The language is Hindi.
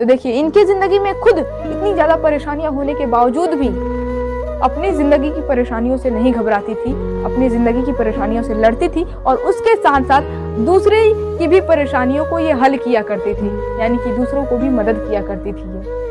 तो देखिए, इनकी ज़िंदगी में खुद इतनी ज़्यादा परेशानियाँ होने के बावजूद भी अपनी ज़िंदगी की परेशानियों से नहीं घबराती थी, अपनी ज़िंदगी की परेशानियों से लड़ती थी और उसके साथ साथ दूसरे की भी परेशानियों को ये हल किया करती थी, यानी कि दूसरों को भी मदद किया करती थी ये।